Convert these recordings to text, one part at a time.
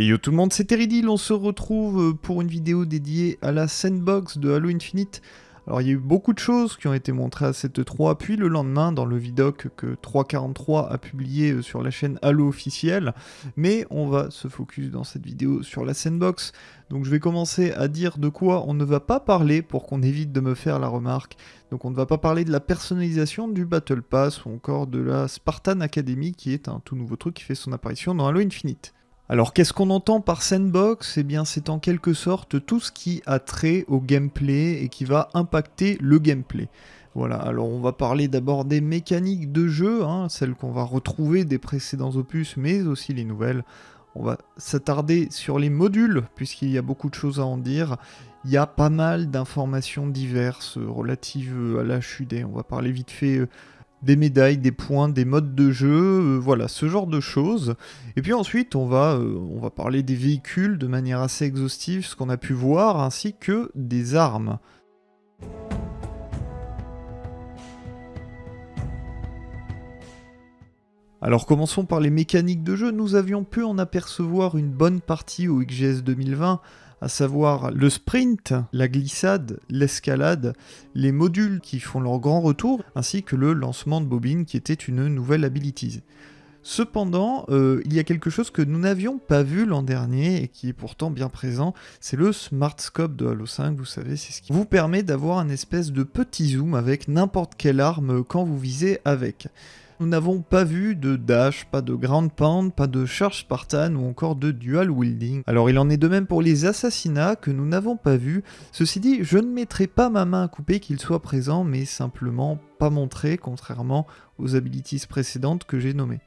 Et yo tout le monde, c'est Teridil, on se retrouve pour une vidéo dédiée à la sandbox de Halo Infinite. Alors il y a eu beaucoup de choses qui ont été montrées à cette 3, puis le lendemain dans le vidoc que 343 a publié euh, sur la chaîne Halo officielle, mais on va se focus dans cette vidéo sur la sandbox. Donc je vais commencer à dire de quoi on ne va pas parler pour qu'on évite de me faire la remarque. Donc on ne va pas parler de la personnalisation du Battle Pass ou encore de la Spartan Academy qui est un tout nouveau truc qui fait son apparition dans Halo Infinite. Alors qu'est-ce qu'on entend par sandbox? Eh bien c'est en quelque sorte tout ce qui a trait au gameplay et qui va impacter le gameplay. Voilà, alors on va parler d'abord des mécaniques de jeu, hein, celles qu'on va retrouver des précédents opus, mais aussi les nouvelles. On va s'attarder sur les modules, puisqu'il y a beaucoup de choses à en dire. Il y a pas mal d'informations diverses relatives à la HUD. On va parler vite fait euh, des médailles, des points, des modes de jeu, euh, voilà, ce genre de choses. Et puis ensuite, on va, euh, on va parler des véhicules de manière assez exhaustive, ce qu'on a pu voir, ainsi que des armes. Alors commençons par les mécaniques de jeu, nous avions pu en apercevoir une bonne partie au XGS 2020, à savoir le sprint, la glissade, l'escalade, les modules qui font leur grand retour, ainsi que le lancement de bobine qui était une nouvelle ability. Cependant, euh, il y a quelque chose que nous n'avions pas vu l'an dernier et qui est pourtant bien présent, c'est le Smart Scope de Halo 5, vous savez, c'est ce qui vous permet d'avoir un espèce de petit zoom avec n'importe quelle arme quand vous visez avec nous n'avons pas vu de dash, pas de ground pound, pas de charge Spartan ou encore de dual wielding. Alors il en est de même pour les assassinats que nous n'avons pas vu. Ceci dit, je ne mettrai pas ma main à couper qu'il soit présent, mais simplement pas montré, contrairement aux abilities précédentes que j'ai nommées.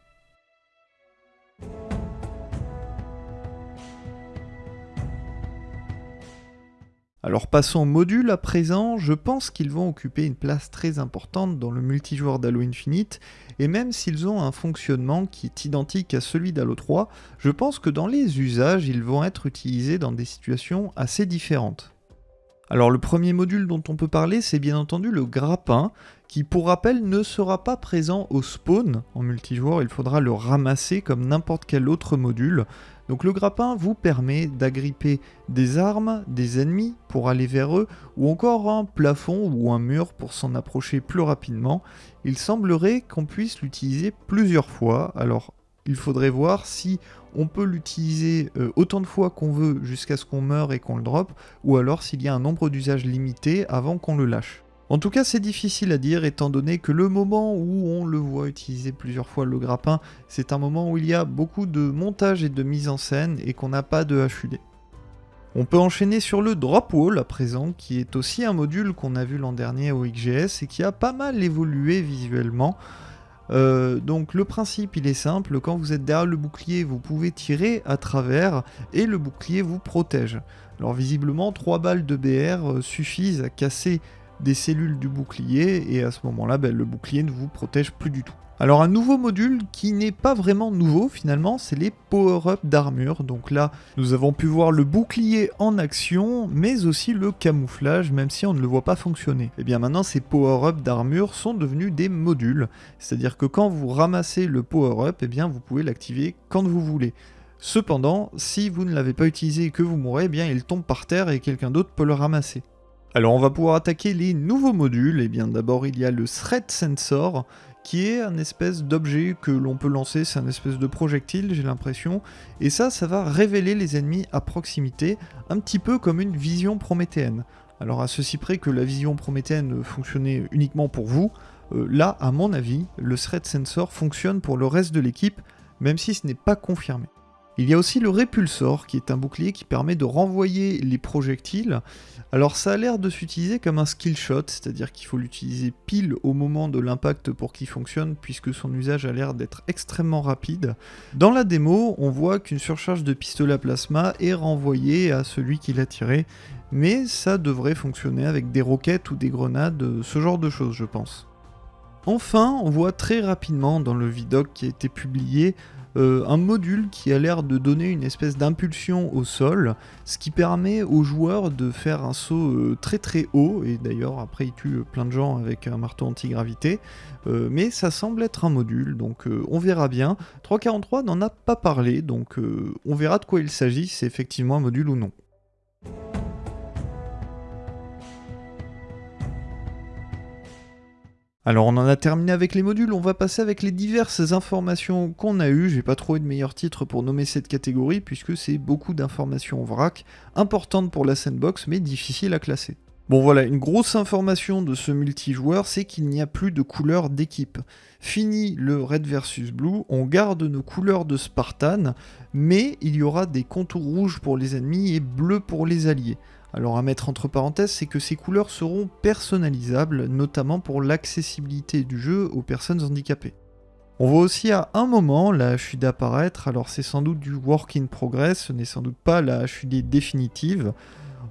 Alors passons aux modules à présent, je pense qu'ils vont occuper une place très importante dans le multijoueur d'Halo Infinite, et même s'ils ont un fonctionnement qui est identique à celui d'Halo 3, je pense que dans les usages, ils vont être utilisés dans des situations assez différentes. Alors le premier module dont on peut parler, c'est bien entendu le grappin, qui pour rappel ne sera pas présent au spawn en multijoueur, il faudra le ramasser comme n'importe quel autre module, donc le grappin vous permet d'agripper des armes, des ennemis pour aller vers eux, ou encore un plafond ou un mur pour s'en approcher plus rapidement. Il semblerait qu'on puisse l'utiliser plusieurs fois, alors il faudrait voir si on peut l'utiliser euh, autant de fois qu'on veut jusqu'à ce qu'on meure et qu'on le drop, ou alors s'il y a un nombre d'usages limité avant qu'on le lâche. En tout cas, c'est difficile à dire étant donné que le moment où on le voit utiliser plusieurs fois le grappin, c'est un moment où il y a beaucoup de montage et de mise en scène et qu'on n'a pas de HUD. On peut enchaîner sur le drop wall à présent, qui est aussi un module qu'on a vu l'an dernier au XGS et qui a pas mal évolué visuellement. Euh, donc le principe il est simple, quand vous êtes derrière le bouclier vous pouvez tirer à travers et le bouclier vous protège. Alors visiblement 3 balles de BR euh, suffisent à casser des cellules du bouclier et à ce moment-là, ben, le bouclier ne vous protège plus du tout. Alors un nouveau module qui n'est pas vraiment nouveau finalement, c'est les power-up d'armure. Donc là, nous avons pu voir le bouclier en action, mais aussi le camouflage, même si on ne le voit pas fonctionner. Et eh bien maintenant, ces power-up d'armure sont devenus des modules. C'est-à-dire que quand vous ramassez le power-up, et eh bien vous pouvez l'activer quand vous voulez. Cependant, si vous ne l'avez pas utilisé et que vous mourrez, eh bien il tombe par terre et quelqu'un d'autre peut le ramasser. Alors on va pouvoir attaquer les nouveaux modules, et eh bien d'abord il y a le Threat Sensor, qui est un espèce d'objet que l'on peut lancer, c'est un espèce de projectile j'ai l'impression, et ça, ça va révéler les ennemis à proximité, un petit peu comme une vision prométhéenne. Alors à ceci près que la vision prométhéenne fonctionnait uniquement pour vous, euh, là à mon avis, le Threat Sensor fonctionne pour le reste de l'équipe, même si ce n'est pas confirmé. Il y a aussi le répulsor, qui est un bouclier qui permet de renvoyer les projectiles. Alors ça a l'air de s'utiliser comme un skill shot, c'est-à-dire qu'il faut l'utiliser pile au moment de l'impact pour qu'il fonctionne, puisque son usage a l'air d'être extrêmement rapide. Dans la démo, on voit qu'une surcharge de pistolet à plasma est renvoyée à celui qui l'a tiré, mais ça devrait fonctionner avec des roquettes ou des grenades, ce genre de choses je pense. Enfin, on voit très rapidement dans le vidoc qui a été publié euh, un module qui a l'air de donner une espèce d'impulsion au sol, ce qui permet aux joueurs de faire un saut euh, très très haut, et d'ailleurs après il tue plein de gens avec un marteau anti-gravité, euh, mais ça semble être un module, donc on verra bien. 343 n'en a pas parlé, donc on verra de quoi il s'agit, c'est effectivement un module ou non. Alors on en a terminé avec les modules, on va passer avec les diverses informations qu'on a eues. J'ai pas trouvé de meilleur titre pour nommer cette catégorie puisque c'est beaucoup d'informations vrac, importantes pour la sandbox mais difficiles à classer. Bon voilà, une grosse information de ce multijoueur, c'est qu'il n'y a plus de couleurs d'équipe. Fini le red versus blue, on garde nos couleurs de Spartan, mais il y aura des contours rouges pour les ennemis et bleus pour les alliés. Alors à mettre entre parenthèses, c'est que ces couleurs seront personnalisables, notamment pour l'accessibilité du jeu aux personnes handicapées. On voit aussi à un moment la HUD apparaître, alors c'est sans doute du work in progress, ce n'est sans doute pas la HUD définitive.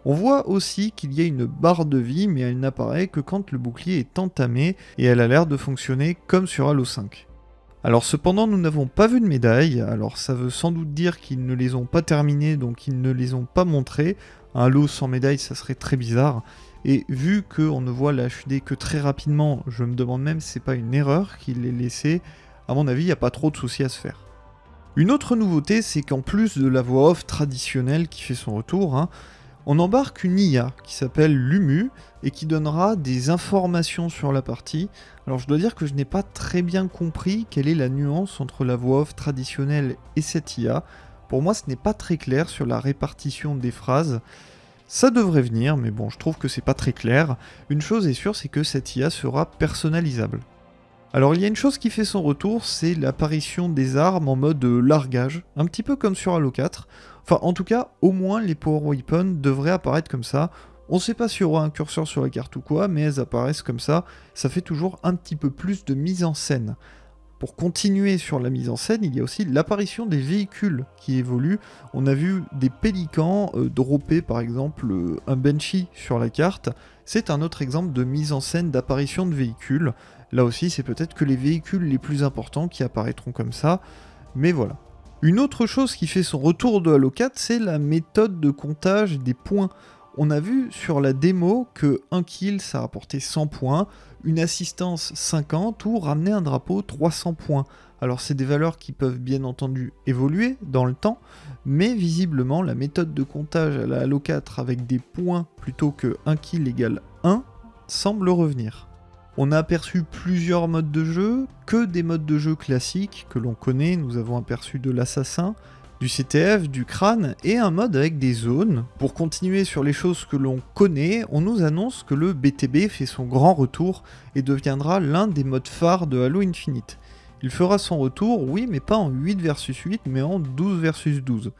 On voit aussi qu'il y a une barre de vie, mais elle n'apparaît que quand le bouclier est entamé, et elle a l'air de fonctionner comme sur Halo 5. Alors cependant, nous n'avons pas vu de médaille, alors ça veut sans doute dire qu'ils ne les ont pas terminées, donc ils ne les ont pas montrées. Un lot sans médaille, ça serait très bizarre. Et vu qu'on ne voit la que très rapidement, je me demande même si c'est pas une erreur qu'il l'ait laissé. À mon avis, il n'y a pas trop de soucis à se faire. Une autre nouveauté, c'est qu'en plus de la voix off traditionnelle qui fait son retour, hein, on embarque une IA qui s'appelle Lumu et qui donnera des informations sur la partie. Alors je dois dire que je n'ai pas très bien compris quelle est la nuance entre la voix off traditionnelle et cette IA. Pour moi ce n'est pas très clair sur la répartition des phrases. Ça devrait venir, mais bon, je trouve que c'est pas très clair. Une chose est sûre, c'est que cette IA sera personnalisable. Alors il y a une chose qui fait son retour, c'est l'apparition des armes en mode largage, un petit peu comme sur Halo 4. Enfin, en tout cas, au moins les Power Weapons devraient apparaître comme ça. On sait pas s'il y aura un curseur sur la carte ou quoi, mais elles apparaissent comme ça. Ça fait toujours un petit peu plus de mise en scène. Pour continuer sur la mise en scène, il y a aussi l'apparition des véhicules qui évoluent. On a vu des pélicans euh, dropper par exemple euh, un Banshee sur la carte. C'est un autre exemple de mise en scène d'apparition de véhicules. Là aussi, c'est peut-être que les véhicules les plus importants qui apparaîtront comme ça. Mais voilà. Une autre chose qui fait son retour de Halo 4, c'est la méthode de comptage des points. On a vu sur la démo que un kill ça rapportait 100 points, une assistance 50 ou ramener un drapeau 300 points. Alors c'est des valeurs qui peuvent bien entendu évoluer dans le temps, mais visiblement la méthode de comptage à la Halo 4 avec des points plutôt que 1 kill égale 1 semble revenir. On a aperçu plusieurs modes de jeu, que des modes de jeu classiques que l'on connaît, nous avons aperçu de l'assassin, du CTF, du crâne et un mode avec des zones. Pour continuer sur les choses que l'on connaît, on nous annonce que le BTB fait son grand retour et deviendra l'un des modes phares de Halo Infinite. Il fera son retour, oui, mais pas en 8 versus 8, mais en 12 versus 12.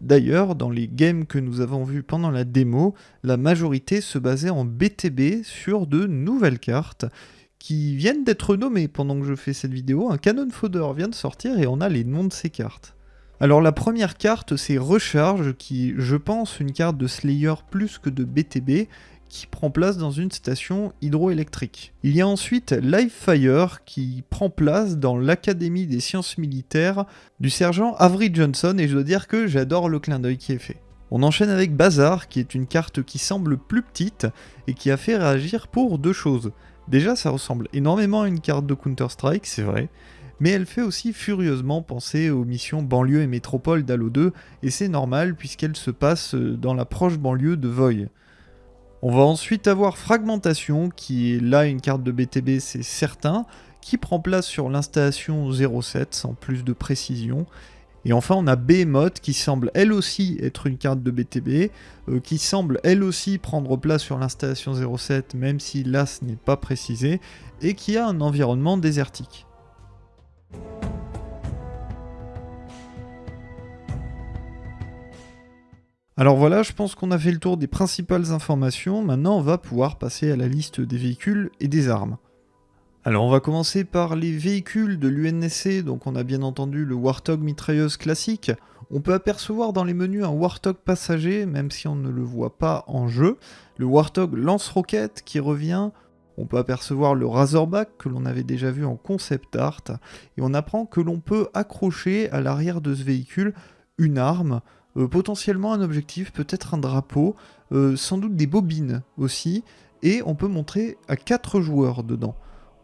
D'ailleurs, dans les games que nous avons vus pendant la démo, la majorité se basait en BTB sur de nouvelles cartes qui viennent d'être nommées pendant que je fais cette vidéo. Un Canon Fodder vient de sortir et on a les noms de ces cartes. Alors la première carte c'est Recharge qui je pense une carte de Slayer plus que de BTB qui prend place dans une station hydroélectrique. Il y a ensuite Livefire qui prend place dans l'Académie des sciences militaires du sergent Avery Johnson et je dois dire que j'adore le clin d'œil qui est fait. On enchaîne avec Bazar qui est une carte qui semble plus petite et qui a fait réagir pour deux choses. Déjà ça ressemble énormément à une carte de Counter-Strike, c'est vrai, mais elle fait aussi furieusement penser aux missions banlieue et métropole d'Halo 2, et c'est normal puisqu'elle se passe dans la proche banlieue de Voy. On va ensuite avoir Fragmentation, qui est là une carte de BTB, c'est certain, qui prend place sur l'installation 07 sans plus de précision. Et enfin, on a Behemoth qui semble elle aussi être une carte de BTB, euh, qui semble elle aussi prendre place sur l'installation 07, même si là ce n'est pas précisé, et qui a un environnement désertique. Alors voilà, je pense qu'on a fait le tour des principales informations, maintenant on va pouvoir passer à la liste des véhicules et des armes. Alors on va commencer par les véhicules de l'UNSC, donc on a bien entendu le Warthog mitrailleuse classique. On peut apercevoir dans les menus un Warthog passager, même si on ne le voit pas en jeu. Le Warthog lance-roquette qui revient. On peut apercevoir le Razorback que l'on avait déjà vu en concept art, et on apprend que l'on peut accrocher à l'arrière de ce véhicule une arme, euh, potentiellement un objectif, peut-être un drapeau, euh, sans doute des bobines aussi, et on peut montrer à 4 joueurs dedans.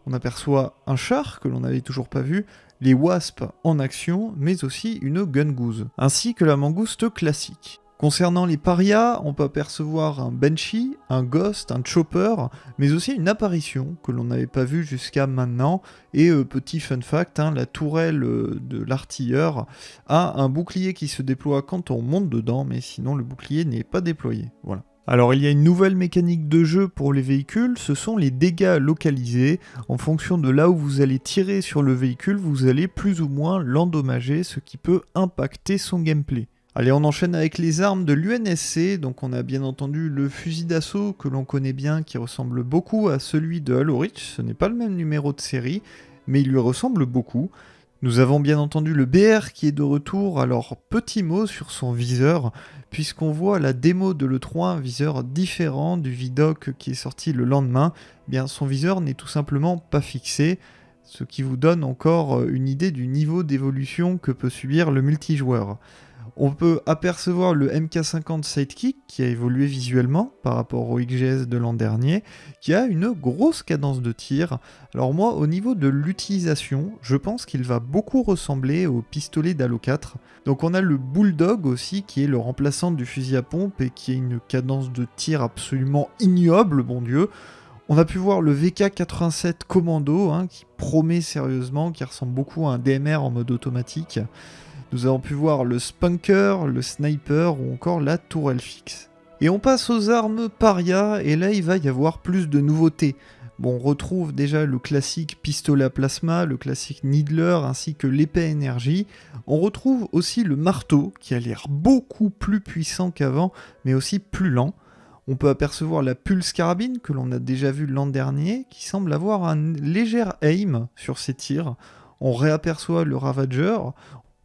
On aperçoit un char que l'on n'avait toujours pas vu, les wasps en action, mais aussi une gungoose, ainsi que la mangouste classique. Concernant les parias, on peut apercevoir un Banshee, un Ghost, un Chopper, mais aussi une apparition que l'on n'avait pas vue jusqu'à maintenant. Et euh, petit fun fact, hein, la tourelle euh, de l'artilleur a un bouclier qui se déploie quand on monte dedans, mais sinon le bouclier n'est pas déployé. Voilà. Alors il y a une nouvelle mécanique de jeu pour les véhicules, ce sont les dégâts localisés. En fonction de là où vous allez tirer sur le véhicule, vous allez plus ou moins l'endommager, ce qui peut impacter son gameplay. Allez, on enchaîne avec les armes de l'UNSC. Donc on a bien entendu le fusil d'assaut que l'on connaît bien, qui ressemble beaucoup à celui de Halo Reach. Ce n'est pas le même numéro de série, mais il lui ressemble beaucoup. Nous avons bien entendu le BR qui est de retour, alors petit mot sur son viseur, puisqu'on voit la démo de l'E3 un viseur différent du Vidoc qui est sorti le lendemain, eh bien son viseur n'est tout simplement pas fixé, ce qui vous donne encore une idée du niveau d'évolution que peut subir le multijoueur. On peut apercevoir le MK50 Sidekick qui a évolué visuellement par rapport au XGS de l'an dernier, qui a une grosse cadence de tir. Alors moi, au niveau de l'utilisation, je pense qu'il va beaucoup ressembler au pistolet d'Halo 4. Donc on a le Bulldog aussi, qui est le remplaçant du fusil à pompe et qui a une cadence de tir absolument ignoble, bon Dieu. On a pu voir le VK87 Commando, hein, qui promet sérieusement, qui ressemble beaucoup à un DMR en mode automatique. Nous avons pu voir le Spunker, le Sniper ou encore la tourelle fixe. Et on passe aux armes paria, et là il va y avoir plus de nouveautés. On retrouve déjà le classique pistolet à plasma, le classique Needler ainsi que l'épée énergie. On retrouve aussi le marteau qui a l'air beaucoup plus puissant qu'avant, mais aussi plus lent. On peut apercevoir la pulse carabine que l'on a déjà vu l'an dernier, qui semble avoir un léger aim sur ses tirs. On réaperçoit le Ravager,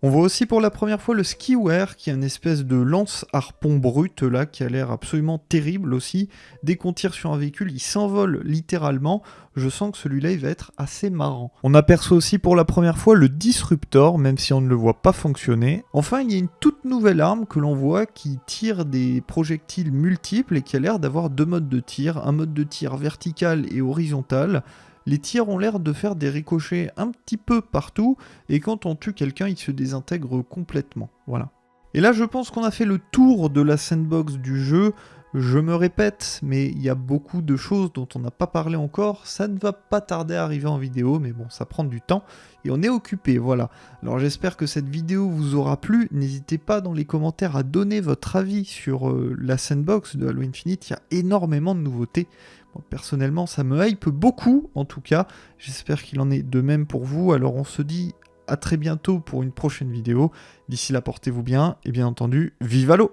on voit aussi pour la première fois le skiware, qui est une espèce de lance-harpon brut là, qui a l'air absolument terrible aussi. Dès qu'on tire sur un véhicule, il s'envole littéralement. Je sens que celui-là, il va être assez marrant. On aperçoit aussi pour la première fois le disruptor, même si on ne le voit pas fonctionner. Enfin, il y a une toute nouvelle arme que l'on voit qui tire des projectiles multiples et qui a l'air d'avoir deux modes de tir, un mode de tir vertical et horizontal les tirs ont l'air de faire des ricochets un petit peu partout, et quand on tue quelqu'un, il se désintègre complètement. Voilà. Et là, je pense qu'on a fait le tour de la sandbox du jeu. Je me répète, mais il y a beaucoup de choses dont on n'a pas parlé encore. Ça ne va pas tarder à arriver en vidéo, mais bon, ça prend du temps. Et on est occupé, voilà. Alors j'espère que cette vidéo vous aura plu. N'hésitez pas dans les commentaires à donner votre avis sur euh, la sandbox de Halo Infinite. Il y a énormément de nouveautés personnellement, ça me hype beaucoup, en tout cas. J'espère qu'il en est de même pour vous. Alors on se dit à très bientôt pour une prochaine vidéo. D'ici là, portez-vous bien, et bien entendu, vive l'eau